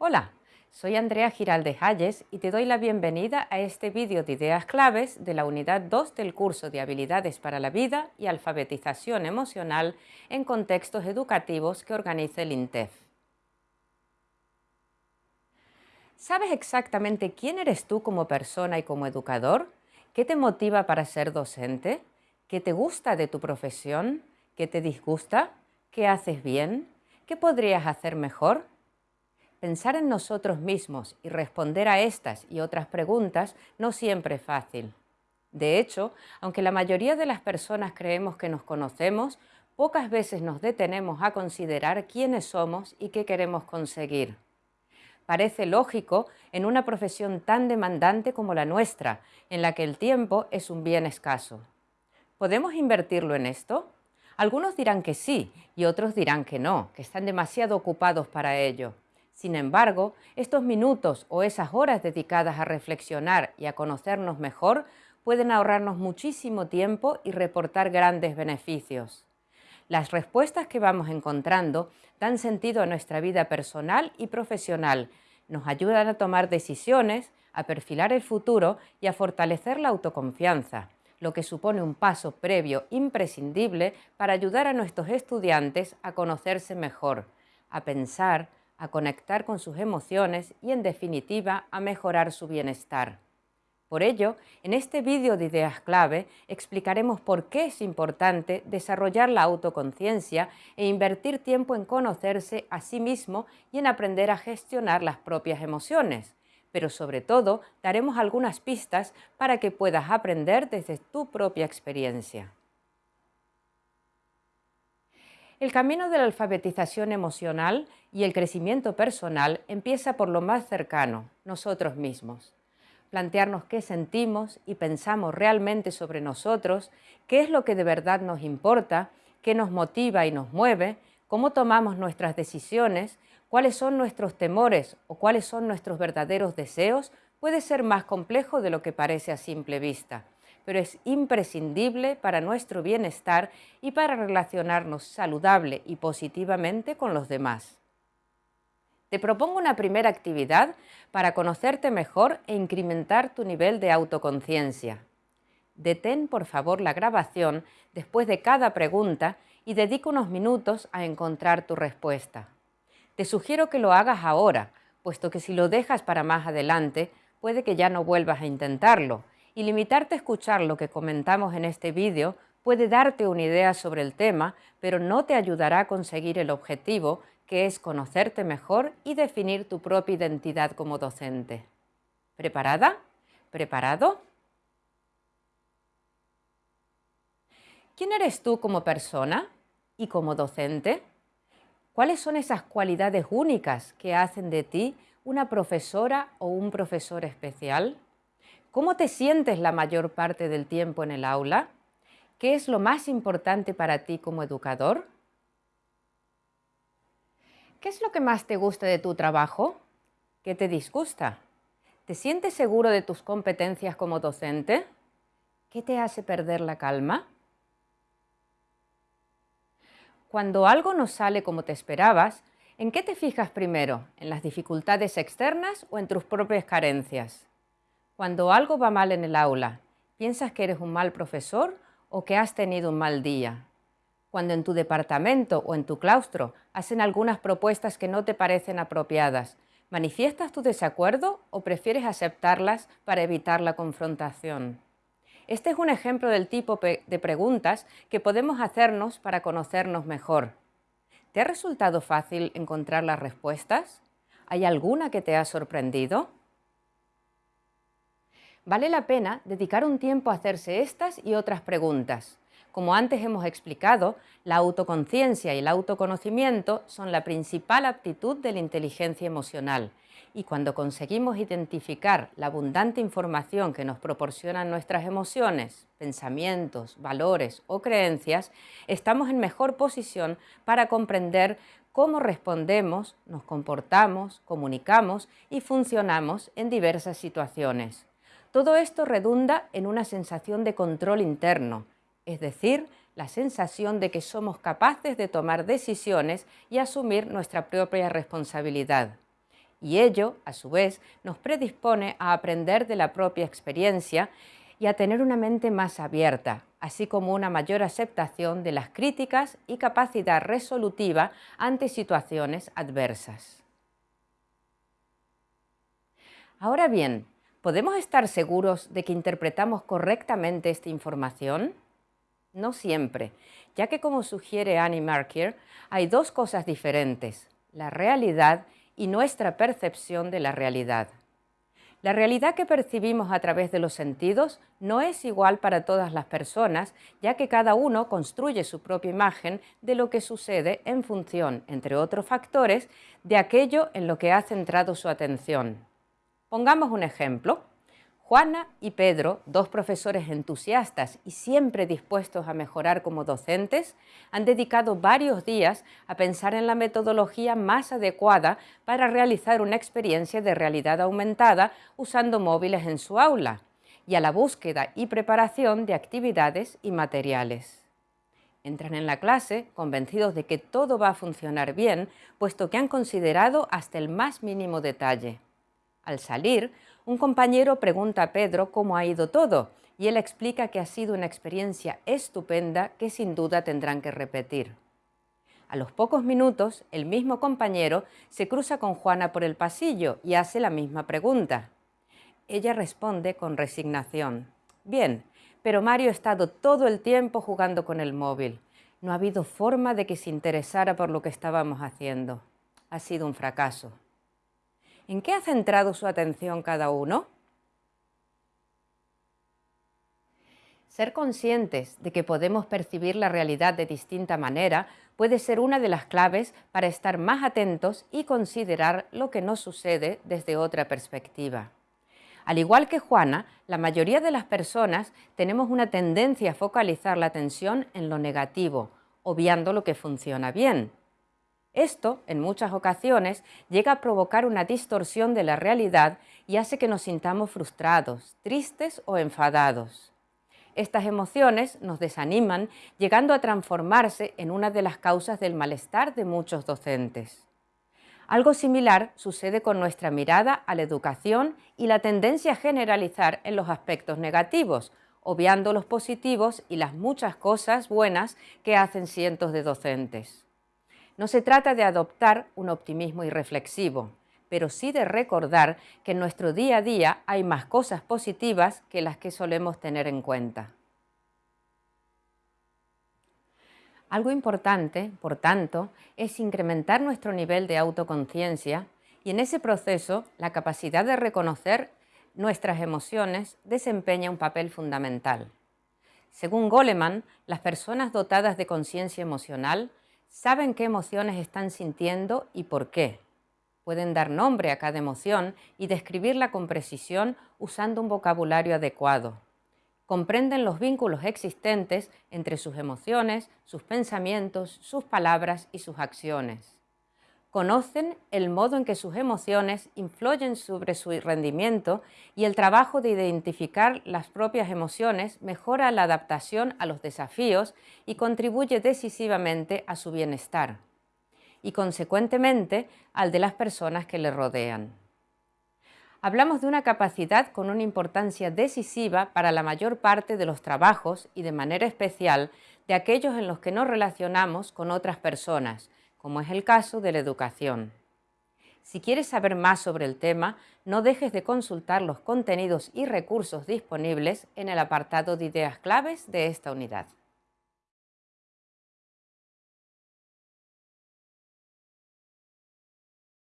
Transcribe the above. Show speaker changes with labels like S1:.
S1: Hola, soy Andrea Giralde Hayes y te doy la bienvenida a este vídeo de ideas claves de la unidad 2 del curso de Habilidades para la Vida y Alfabetización Emocional en Contextos Educativos que organiza el INTEF. ¿Sabes exactamente quién eres tú como persona y como educador? ¿Qué te motiva para ser docente? ¿Qué te gusta de tu profesión? ¿Qué te disgusta? ¿Qué haces bien? ¿Qué podrías hacer mejor? Pensar en nosotros mismos y responder a estas y otras preguntas no siempre es fácil. De hecho, aunque la mayoría de las personas creemos que nos conocemos, pocas veces nos detenemos a considerar quiénes somos y qué queremos conseguir. Parece lógico en una profesión tan demandante como la nuestra, en la que el tiempo es un bien escaso. ¿Podemos invertirlo en esto? Algunos dirán que sí y otros dirán que no, que están demasiado ocupados para ello. Sin embargo, estos minutos o esas horas dedicadas a reflexionar y a conocernos mejor pueden ahorrarnos muchísimo tiempo y reportar grandes beneficios. Las respuestas que vamos encontrando dan sentido a nuestra vida personal y profesional, nos ayudan a tomar decisiones, a perfilar el futuro y a fortalecer la autoconfianza, lo que supone un paso previo imprescindible para ayudar a nuestros estudiantes a conocerse mejor, a pensar, a conectar con sus emociones y, en definitiva, a mejorar su bienestar. Por ello, en este vídeo de ideas clave explicaremos por qué es importante desarrollar la autoconciencia e invertir tiempo en conocerse a sí mismo y en aprender a gestionar las propias emociones. Pero sobre todo, daremos algunas pistas para que puedas aprender desde tu propia experiencia. El camino de la alfabetización emocional y el crecimiento personal empieza por lo más cercano, nosotros mismos. Plantearnos qué sentimos y pensamos realmente sobre nosotros, qué es lo que de verdad nos importa, qué nos motiva y nos mueve, cómo tomamos nuestras decisiones, cuáles son nuestros temores o cuáles son nuestros verdaderos deseos, puede ser más complejo de lo que parece a simple vista pero es imprescindible para nuestro bienestar y para relacionarnos saludable y positivamente con los demás. Te propongo una primera actividad para conocerte mejor e incrementar tu nivel de autoconciencia. Detén por favor la grabación después de cada pregunta y dedica unos minutos a encontrar tu respuesta. Te sugiero que lo hagas ahora, puesto que si lo dejas para más adelante, puede que ya no vuelvas a intentarlo y limitarte a escuchar lo que comentamos en este vídeo puede darte una idea sobre el tema, pero no te ayudará a conseguir el objetivo, que es conocerte mejor y definir tu propia identidad como docente. ¿Preparada? ¿Preparado? ¿Quién eres tú como persona y como docente? ¿Cuáles son esas cualidades únicas que hacen de ti una profesora o un profesor especial? ¿Cómo te sientes la mayor parte del tiempo en el aula? ¿Qué es lo más importante para ti como educador? ¿Qué es lo que más te gusta de tu trabajo? ¿Qué te disgusta? ¿Te sientes seguro de tus competencias como docente? ¿Qué te hace perder la calma? Cuando algo no sale como te esperabas, ¿en qué te fijas primero? ¿En las dificultades externas o en tus propias carencias? Cuando algo va mal en el aula, ¿piensas que eres un mal profesor o que has tenido un mal día? Cuando en tu departamento o en tu claustro hacen algunas propuestas que no te parecen apropiadas, ¿manifiestas tu desacuerdo o prefieres aceptarlas para evitar la confrontación? Este es un ejemplo del tipo de preguntas que podemos hacernos para conocernos mejor. ¿Te ha resultado fácil encontrar las respuestas? ¿Hay alguna que te ha sorprendido? Vale la pena dedicar un tiempo a hacerse estas y otras preguntas. Como antes hemos explicado, la autoconciencia y el autoconocimiento son la principal aptitud de la inteligencia emocional y cuando conseguimos identificar la abundante información que nos proporcionan nuestras emociones, pensamientos, valores o creencias, estamos en mejor posición para comprender cómo respondemos, nos comportamos, comunicamos y funcionamos en diversas situaciones. Todo esto redunda en una sensación de control interno, es decir, la sensación de que somos capaces de tomar decisiones y asumir nuestra propia responsabilidad. y ello, a su vez, nos predispone a aprender de la propia experiencia y a tener una mente más abierta, así como una mayor aceptación de las críticas y capacidad resolutiva ante situaciones adversas. Ahora bien, ¿podemos estar seguros de que interpretamos correctamente esta información? No siempre, ya que como sugiere Annie Markier, hay dos cosas diferentes, la realidad y nuestra percepción de la realidad. La realidad que percibimos a través de los sentidos no es igual para todas las personas, ya que cada uno construye su propia imagen de lo que sucede en función, entre otros factores, de aquello en lo que ha centrado su atención. Pongamos un ejemplo. Juana y Pedro, dos profesores entusiastas y siempre dispuestos a mejorar como docentes, han dedicado varios días a pensar en la metodología más adecuada para realizar una experiencia de realidad aumentada usando móviles en su aula y a la búsqueda y preparación de actividades y materiales. Entran en la clase convencidos de que todo va a funcionar bien, puesto que han considerado hasta el más mínimo detalle. Al salir, un compañero pregunta a Pedro cómo ha ido todo y él explica que ha sido una experiencia estupenda que sin duda tendrán que repetir. A los pocos minutos, el mismo compañero se cruza con Juana por el pasillo y hace la misma pregunta. Ella responde con resignación. Bien, pero Mario ha estado todo el tiempo jugando con el móvil. No ha habido forma de que se interesara por lo que estábamos haciendo. Ha sido un fracaso. ¿En qué ha centrado su atención cada uno? Ser conscientes de que podemos percibir la realidad de distinta manera puede ser una de las claves para estar más atentos y considerar lo que nos sucede desde otra perspectiva. Al igual que Juana, la mayoría de las personas tenemos una tendencia a focalizar la atención en lo negativo, obviando lo que funciona bien. Esto, en muchas ocasiones, llega a provocar una distorsión de la realidad y hace que nos sintamos frustrados, tristes o enfadados. Estas emociones nos desaniman, llegando a transformarse en una de las causas del malestar de muchos docentes. Algo similar sucede con nuestra mirada a la educación y la tendencia a generalizar en los aspectos negativos, obviando los positivos y las muchas cosas buenas que hacen cientos de docentes. No se trata de adoptar un optimismo irreflexivo, pero sí de recordar que en nuestro día a día hay más cosas positivas que las que solemos tener en cuenta. Algo importante, por tanto, es incrementar nuestro nivel de autoconciencia y en ese proceso la capacidad de reconocer nuestras emociones desempeña un papel fundamental. Según Goleman, las personas dotadas de conciencia emocional saben qué emociones están sintiendo y por qué. Pueden dar nombre a cada emoción y describirla con precisión usando un vocabulario adecuado. Comprenden los vínculos existentes entre sus emociones, sus pensamientos, sus palabras y sus acciones conocen el modo en que sus emociones influyen sobre su rendimiento y el trabajo de identificar las propias emociones mejora la adaptación a los desafíos y contribuye decisivamente a su bienestar y consecuentemente al de las personas que le rodean. Hablamos de una capacidad con una importancia decisiva para la mayor parte de los trabajos y de manera especial de aquellos en los que nos relacionamos con otras personas, como es el caso de la educación. Si quieres saber más sobre el tema, no dejes de consultar los contenidos y recursos disponibles en el apartado de ideas claves de esta unidad.